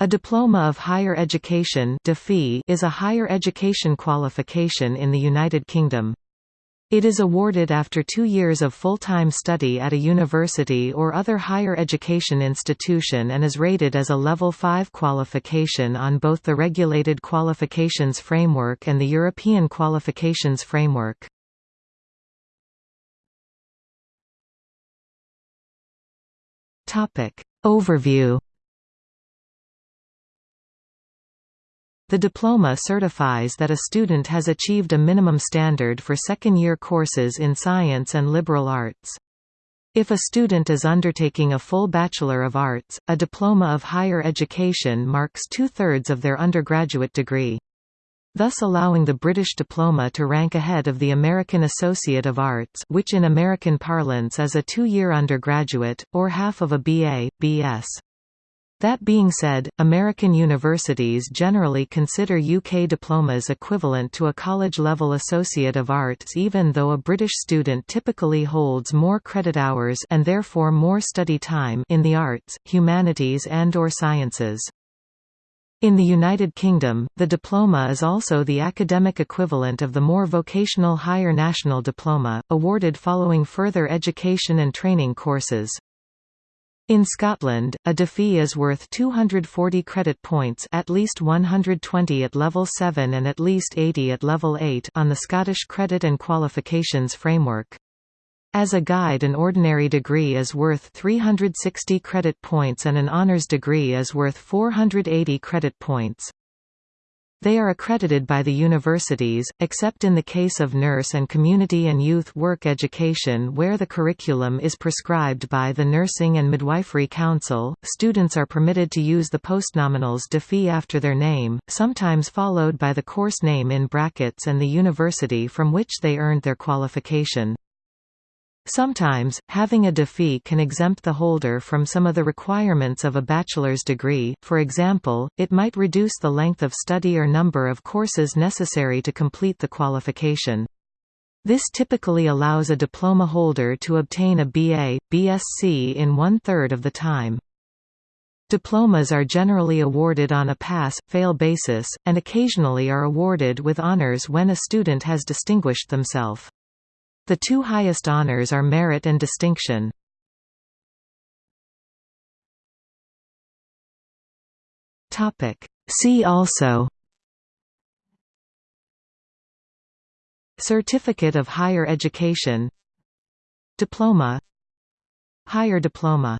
A Diploma of Higher Education is a higher education qualification in the United Kingdom. It is awarded after two years of full-time study at a university or other higher education institution and is rated as a Level 5 qualification on both the Regulated Qualifications Framework and the European Qualifications Framework. Overview The diploma certifies that a student has achieved a minimum standard for second-year courses in science and liberal arts. If a student is undertaking a full Bachelor of Arts, a diploma of higher education marks two-thirds of their undergraduate degree. Thus allowing the British diploma to rank ahead of the American Associate of Arts which in American parlance is a two-year undergraduate, or half of a BA, BS. That being said, American universities generally consider UK diplomas equivalent to a college-level Associate of Arts even though a British student typically holds more credit hours and therefore more study time in the arts, humanities and or sciences. In the United Kingdom, the diploma is also the academic equivalent of the more vocational Higher National Diploma, awarded following further education and training courses. In Scotland, a DipHE is worth 240 credit points at least 120 at level 7 and at least 80 at level 8 on the Scottish Credit and Qualifications Framework. As a guide an ordinary degree is worth 360 credit points and an honours degree is worth 480 credit points. They are accredited by the universities, except in the case of nurse and community and youth work education where the curriculum is prescribed by the Nursing and Midwifery Council. Students are permitted to use the postnominals DipHE after their name, sometimes followed by the course name in brackets and the university from which they earned their qualification. Sometimes, having a DipHE can exempt the holder from some of the requirements of a bachelor's degree, for example, it might reduce the length of study or number of courses necessary to complete the qualification. This typically allows a diploma holder to obtain a BA, BSc in one-third of the time. Diplomas are generally awarded on a pass-fail basis, and occasionally are awarded with honors when a student has distinguished themselves. The two highest honors are merit and distinction. See also. Certificate of Higher Education. Diploma. Higher Diploma